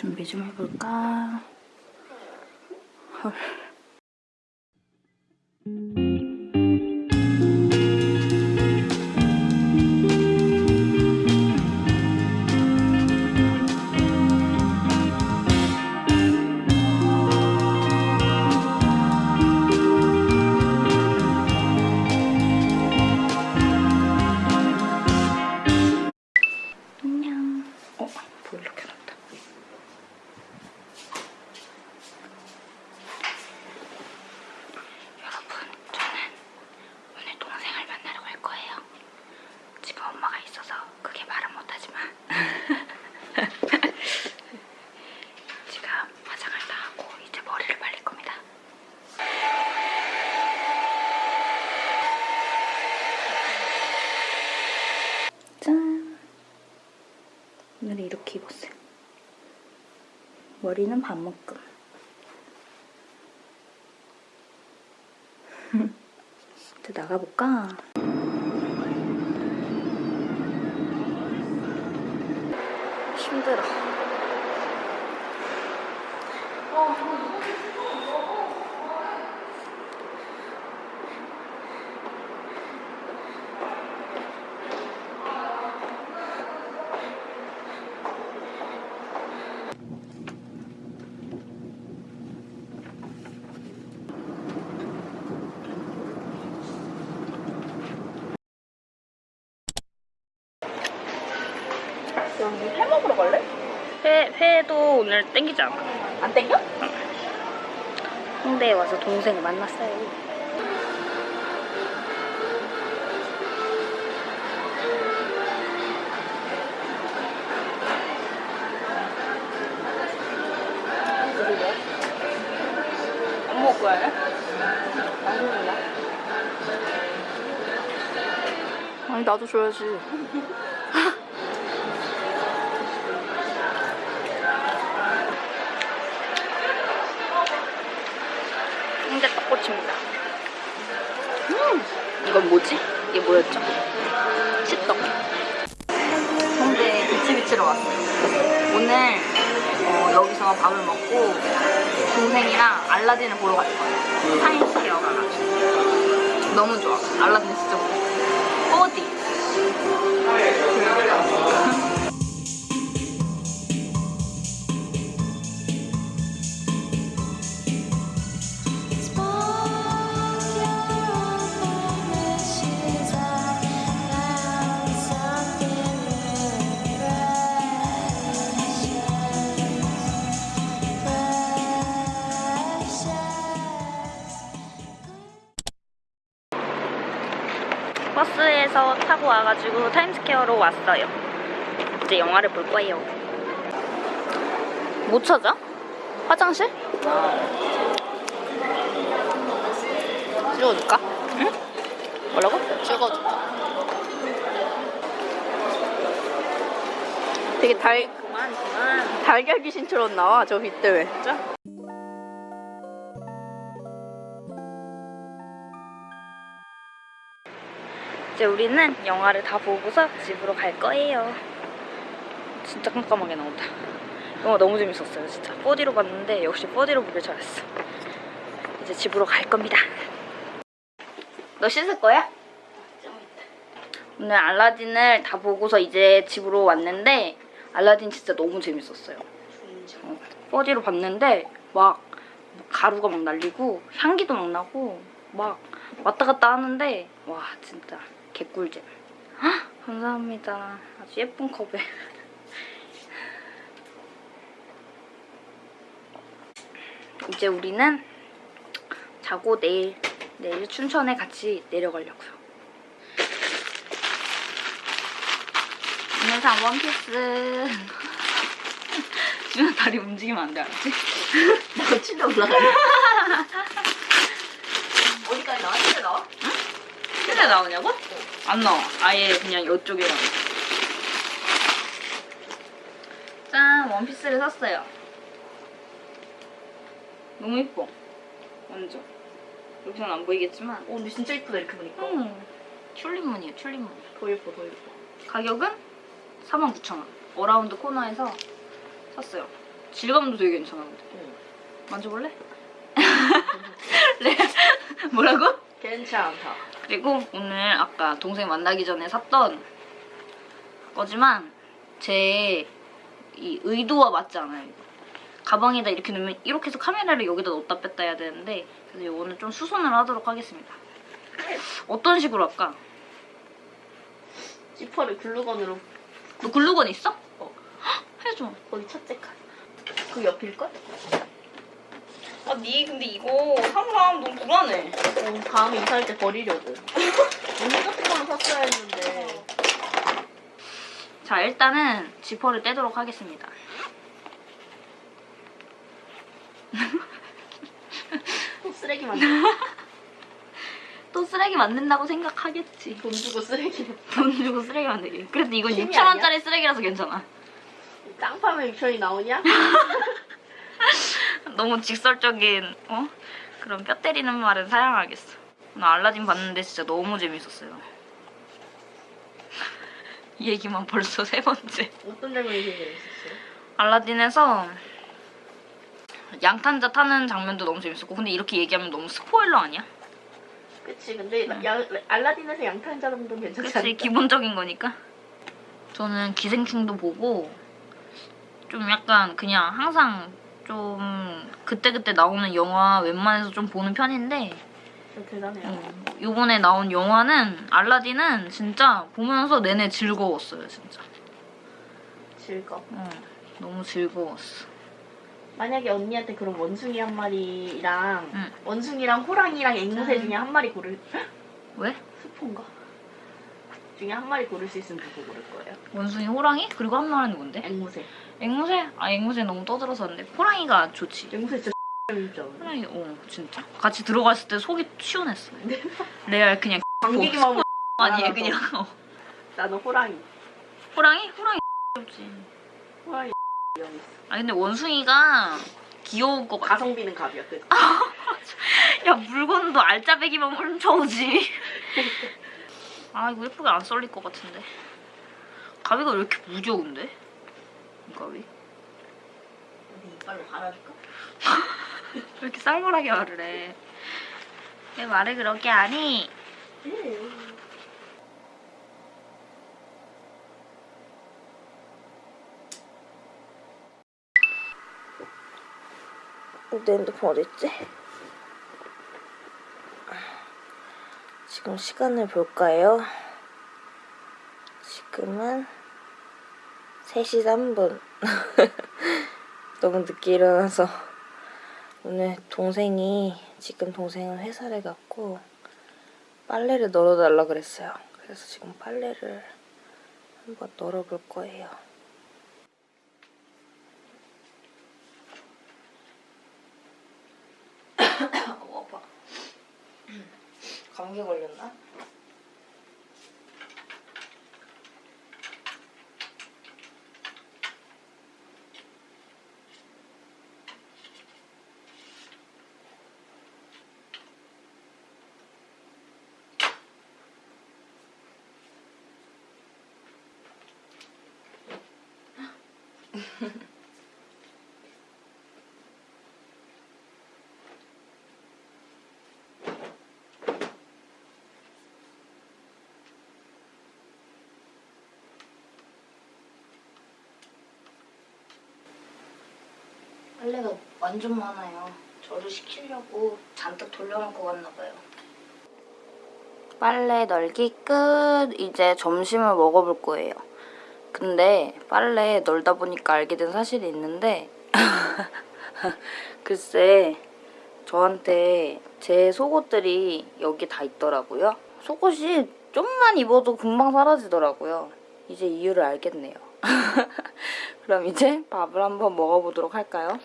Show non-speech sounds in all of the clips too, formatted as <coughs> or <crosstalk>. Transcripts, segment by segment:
준비 좀 해볼까? 헐. 안녕. 어, 보일러 켜놨다. 여러분, 저는 오늘 동생을 만나러 갈 거예요. 집에 엄마가 있어서 크게 말은 못하지만 지금 화장을 다 하고 이제 머리를 말릴 겁니다. 짠! 오늘 이렇게 입었어요. 머리는 반묶음. 이제 나가볼까? 힘들어. 여기 회 먹으러 갈래? 회, 회도 오늘 땡기지 않아. 안 땡겨? 홍대에 와서 동생을 만났어요. 안 먹을 거야? 안 먹나? 아니 나도 줘야지. 홍대 떡꼬치입니다. 음, 이건 뭐지? 이게 뭐였죠? 치떡. 홍대 비치비치로 왔어요. 오늘 어, 여기서 밥을 먹고 동생이랑 알라딘을 보러 갈 거예요. 사인시어 가가지고. 너무 좋아. 알라딘 진짜 좋아. 어디? 와가지고 타임스퀘어로 왔어요. 이제 영화를 볼 거예요. 못 찾아? 화장실? 찍어줄까? 응? 뭐라고? 찍어줄까? 되게 달 그만 그만. 달걀 귀신처럼 나와 저빛 때문에. 진짜? 이제 우리는 영화를 다 보고서 집으로 갈 거예요. 진짜 깜깜하게 나온다. 영화 너무 재밌었어요, 진짜. 4D로 봤는데 역시 4D로 보길 잘했어. 이제 집으로 갈 겁니다. 너 씻을 거야? 오늘 알라딘을 다 보고서 이제 집으로 왔는데 알라딘 진짜 너무 재밌었어요. 어, 4D로 봤는데 막 가루가 막 날리고 향기도 막 나고 막 왔다 갔다 하는데 와 진짜 개꿀잼. 헉, 감사합니다. 아주 예쁜 컵에. <laughs> 이제 우리는 자고 내일 내일 춘천에 같이 내려가려고요. 오늘 산 원피스. 준아 다리 움직이면 안 돼, 알았지? <laughs> 나 침대 올라가네. 어디까지 나와? 침대 나와? 실내 나오냐고? 안 나와. 아예 그냥 이쪽에 나와. 짠! 원피스를 샀어요. 너무 예뻐. 완전. 여기서는 안 보이겠지만. 오 근데 진짜 이쁘다 이렇게 보니까. 음. 튤립무늬에요, 튤립무늬. 더 예뻐 더 예뻐. 가격은 49,000원. 어라운드 코너에서 샀어요. 질감도 되게 괜찮아. 근데. 응. 만져볼래? <laughs> 네. 뭐라고? 괜찮다. 그리고 오늘 아까 동생 만나기 전에 샀던 거지만 제 이 의도와 맞지 않아요. 이거. 가방에다 이렇게 넣으면 이렇게 해서 카메라를 여기다 넣었다 뺐다 해야 되는데 그래서 이거는 좀 수선을 하도록 하겠습니다. 어떤 식으로 할까? 지퍼를 글루건으로 너 글루건 있어? 어. 헉, 해줘. 거기 첫째 칸. 그 옆일걸? 아, 니 근데 이거 사람 너무 불안해. 어, 다음에 이사할 때 버리려고. 언니 같은 걸로 샀어야 했는데. 자, 일단은 지퍼를 떼도록 하겠습니다. <laughs> 또 쓰레기 만들 <laughs> 또 쓰레기 만든다고 생각하겠지. 돈 주고 쓰레기. <laughs> 돈 주고 쓰레기 만들기. 그래도 이건 힘이 6천원짜리 쓰레기라서 괜찮아. 땅 파면 6천이 나오냐? 너무 직설적인, 어? 그런 뼈 때리는 말은 사양하겠어. 오늘 알라딘 봤는데 진짜 너무 재밌었어요. 이 얘기만 벌써 세 번째. 어떤 장면이 제일 재밌었어요? 알라딘에서 양탄자 타는 장면도 너무 재밌었고 근데 이렇게 얘기하면 너무 스포일러 아니야? 그치, 근데 야, 알라딘에서 양탄 자동도 괜찮지 그치 않을까? 기본적인 거니까 저는 기생충도 보고 좀 약간 그냥 항상 좀 그때그때 나오는 영화 웬만해서 좀 보는 편인데 좀 대단해요. 음, 요번에 나온 영화는 알라딘은 진짜 보면서 내내 즐거웠어요 진짜 즐거. 어, 너무 즐거웠어 만약에 언니한테 그런 원숭이 한 마리랑 응. 원숭이랑 호랑이랑 앵무새 짠. 중에 한 마리 고를 왜? 스폰가? 중에 한 마리 고를 수 있으면 누구 고를 거예요? 원숭이 호랑이? 그리고 한 마리는 뭔데? 앵무새. 앵무새? 아 앵무새 너무 떠들어서 근데 호랑이가 좋지 앵무새 진짜. 호랑이 어 진짜 같이 들어갔을 때 속이 시원했어 레알 그냥 <laughs> 하면 아니에요 알아서. 그냥 어. 나는 호랑이. 호랑이? 호랑이 귀엽지 호랑이. 아 근데 원숭이가 귀여울 것 같아 가성비는 갑이야. 그 <laughs> 야 물건도 알짜배기만 훔쳐오지 <laughs> 아 이거 예쁘게 안 썰릴 것 같은데 가위가 왜 이렇게 무거운데? 이 가위 <laughs> 왜 어디 이빨로 갈아줄까? 이렇게 쌀벌하게 말을 해? 왜 말을 그렇게 하니? 내 핸드폰 어딨지? 지금 시간을 볼까요? 지금은 3시 3분. <laughs> 너무 늦게 일어나서 오늘 동생이 지금 동생은 회사를 갔고 빨래를 널어달라 그랬어요. 그래서 지금 빨래를 한번 널어볼 거예요. <coughs> 어. <coughs> 감기 걸렸나? 빨래가 완전 많아요. 저를 시키려고 잔뜩 돌려놓고 갔나 봐요. 빨래 널기 끝. 이제 점심을 먹어볼 거예요. 근데 빨래 널다 보니까 알게 된 사실이 있는데 <laughs> 글쎄 저한테 제 속옷들이 여기 다 있더라고요. 속옷이 좀만 입어도 금방 사라지더라고요. 이제 이유를 알겠네요. <laughs> 그럼 이제 밥을 한번 먹어보도록 할까요?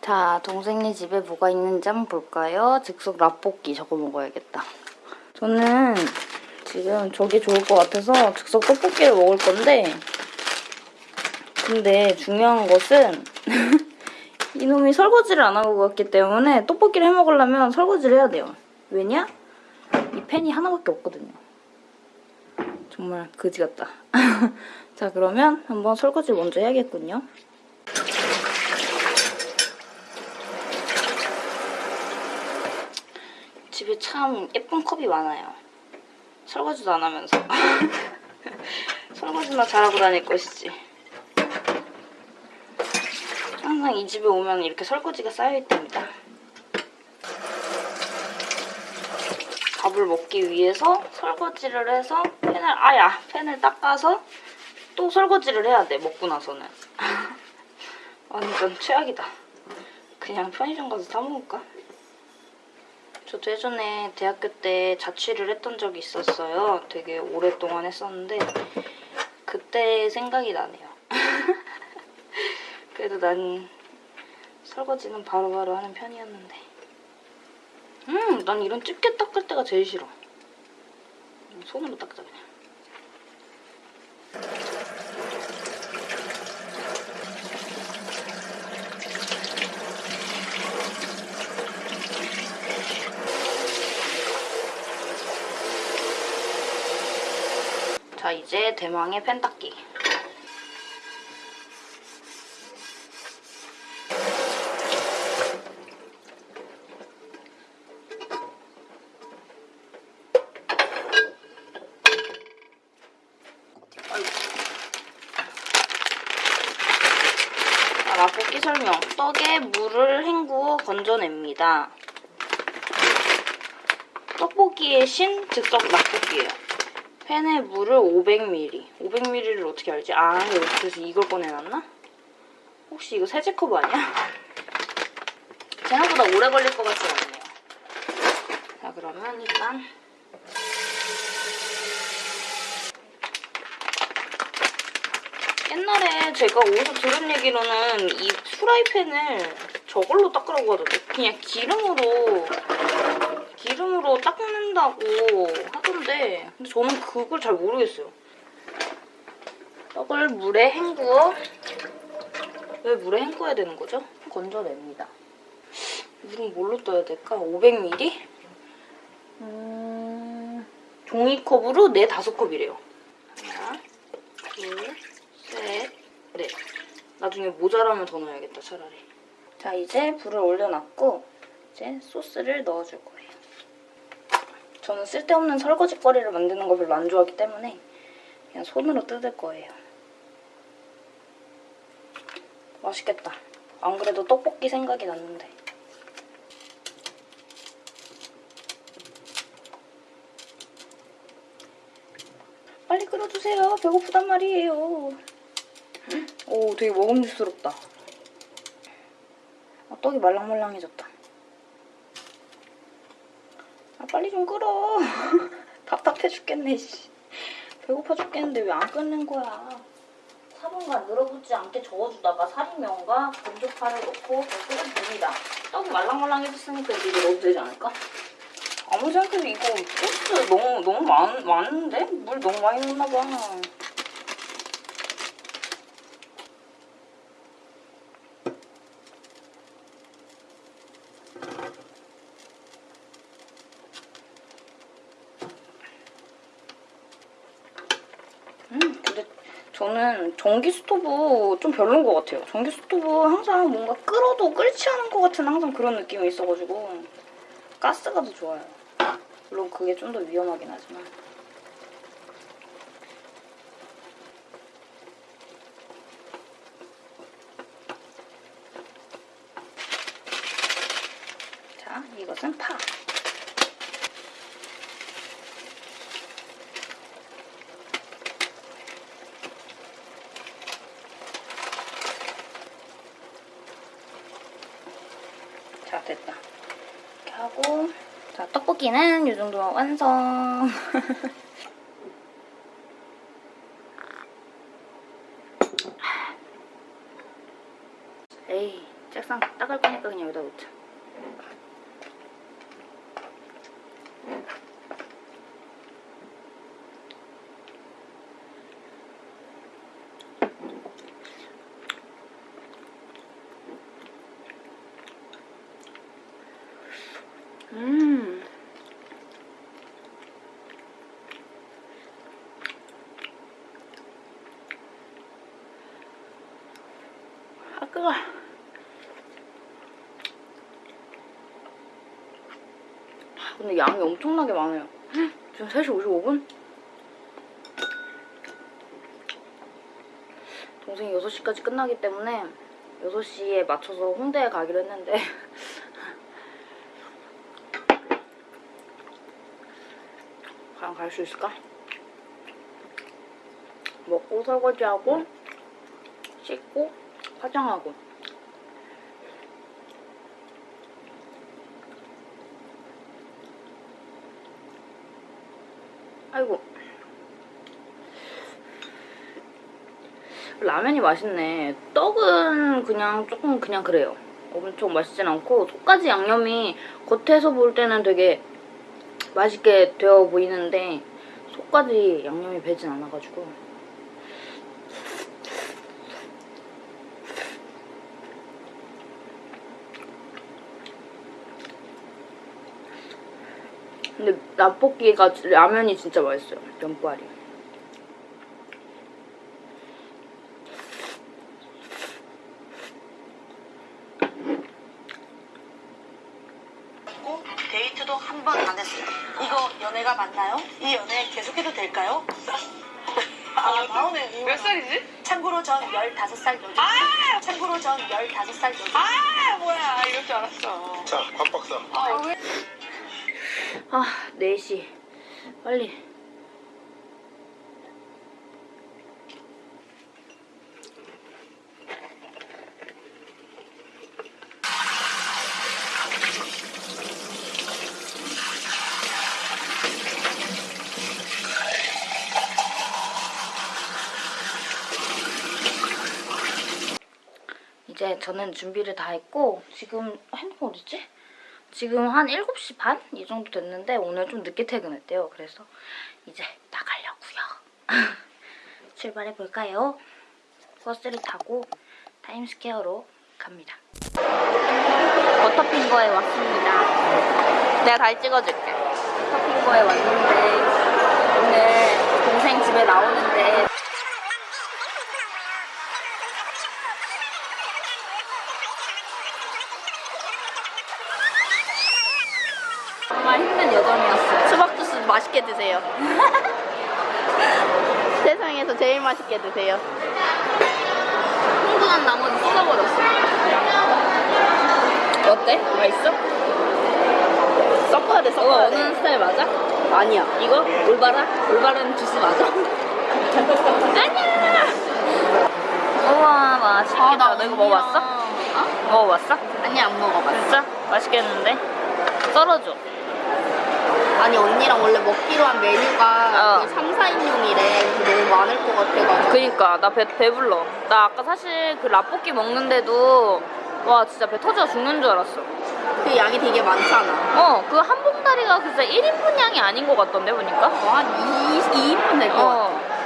자, 동생네 집에 뭐가 있는지 한번 볼까요? 즉석 라볶이 저거 먹어야겠다. 저는 지금 저게 좋을 것 같아서 즉석 떡볶이를 먹을 건데 근데 중요한 것은 <laughs> 이놈이 설거지를 안 하고 갔기 때문에 떡볶이를 해먹으려면 설거지를 해야 돼요. 왜냐? 이 팬이 하나밖에 없거든요. 정말 그지 같다. <laughs> 자 그러면 한번 설거지 먼저 해야겠군요. 집에 참 예쁜 컵이 많아요. 설거지도 안 하면서. <laughs> 설거지나 잘하고 다닐 것이지. 항상 이 집에 오면 이렇게 설거지가 쌓여있답니다. 밥을 먹기 위해서 설거지를 해서 팬을 아야 팬을 닦아서 또 설거지를 해야 돼 먹고 나서는 <laughs> 완전 최악이다 그냥 편의점 가서 사 먹을까? 저도 예전에 대학교 때 자취를 했던 적이 있었어요 되게 오랫동안 했었는데 그때 생각이 나네요 <laughs> 그래도 난 설거지는 바로바로 하는 편이었는데 음, 난 이런 집게 닦을 때가 제일 싫어. 손으로 닦자 그냥. 자, 이제 대망의 펜 닦기. 아이고. 자, 맛볶이 설명. 떡에 물을 헹구어 건져냅니다. 떡볶이의 신, 즉석 맛볶이에요. 팬에 물을 500ml. 500ml를 어떻게 알지? 아, 그래서 이걸 꺼내놨나? 혹시 이거 세제컵 아니야? 생각보다 오래 걸릴 것 같지 않네요. 자, 그러면 일단 옛날에 제가 어디서 들은 얘기로는 이 프라이팬을 저걸로 닦으라고 하던데 그냥 기름으로 기름으로 닦는 다고 하던데 근데 저는 그걸 잘 모르겠어요 떡을 물에 헹구어 왜 물에 헹궈야 되는 거죠? 건져냅니다 물은 뭘로 떠야 될까? 500ml? 음... 종이컵으로 4, 5컵이래요 하나 둘 셋, 넷. 나중에 모자라면 더 넣어야겠다, 차라리. 자, 이제 불을 올려놨고 이제 소스를 넣어줄 거예요. 저는 쓸데없는 설거지거리를 만드는 거 별로 안 좋아하기 때문에 그냥 손으로 뜯을 거예요. 맛있겠다. 안 그래도 떡볶이 생각이 났는데. 빨리 끓여주세요. 배고프단 말이에요. 오, 되게 먹음직스럽다. 아, 떡이 말랑말랑해졌다. 아, 빨리 좀 끓어. <laughs> 답답해 죽겠네, 씨. 배고파 죽겠는데 왜 안 끓는 거야. 사분간 늘어붙지 않게 저어주다가 사리면과 건조파를 넣고 더 끓여줍니다. 떡이 말랑말랑해졌으니까 이제 넣어도 되지 않을까? 아무리 생각해도 이거 소스 너무 너무 많, 많은데? 물 너무 많이 넣나 봐. 음, 근데 저는 전기 스토브 좀 별론 것 같아요. 전기 스토브 항상 뭔가 끓어도 끓지 않은 것 같은 항상 그런 느낌이 있어가지고 가스가 더 좋아요. 물론 그게 좀 더 위험하긴 하지만. 자, 이것은 파. 자, 됐다. 이렇게 하고 자, 떡볶이는 이 정도면 완성. <laughs> 에이, 책상 닦을 거니까 그냥 여기다 놓자. 음. 아, 뜨거. 근데 양이 엄청나게 많아요. 지금 3시 55분? 동생이 6시까지 끝나기 때문에 6시에 맞춰서 홍대에 가기로 했는데 <laughs> 과연 갈 수 있을까? 먹고 설거지하고 씻고 화장하고. 아이고. 라면이 맛있네. 떡은 그냥 조금 그냥 그래요. 엄청 맛있진 않고 속까지 양념이 겉에서 볼 때는 되게 맛있게 되어 보이는데 속까지 양념이 배진 않아가지고 근데 라볶이가 라면이 진짜 맛있어요. 면발이 빨리 이제 저는 준비를 다 했고 지금 핸드폰 어딨지? 지금 한 7시 반? 이 정도 됐는데 오늘 좀 늦게 퇴근했대요. 그래서 이제 나가려고요. <laughs> 출발해 볼까요? 버스를 타고 타임스퀘어로 갑니다. 버터핑거에 왔습니다. 내가 다 찍어줄게. 버터핑거에 왔는데 오늘 동생 집에 나오는데 정말 힘든 여정이었어요. 수박 주스 맛있게 드세요. 세상에서 제일 맛있게 드세요. 흥분한 나머지 쏟아버렸어. 어때? 맛있어? 섞어야 돼, 섞어야 어느 돼. 스타일 맞아? 아니야. 이거? 올바라? 올바른 주스 맞아? 아니야! 우와 맛있겠다. 너 이거 먹어봤어? 어? 먹어봤어? 아니 안 먹어봤어. 진짜? 맛있겠는데? 썰어줘. 아니 언니랑 원래 먹기로 한 메뉴가 어. 그 3, 4인용이래. 그래서 너무 많을 것 같아가지고. 그니까 나 배 배불러. 나 아까 사실 그 라볶이 먹는데도 와 진짜 배 터져 죽는 줄 알았어. 그 양이 되게 많잖아. 어, 그 한 봉다리가 진짜 1인분 양이 아닌 것 같던데 보니까. 어, 한 2, 2인분 될것 같아.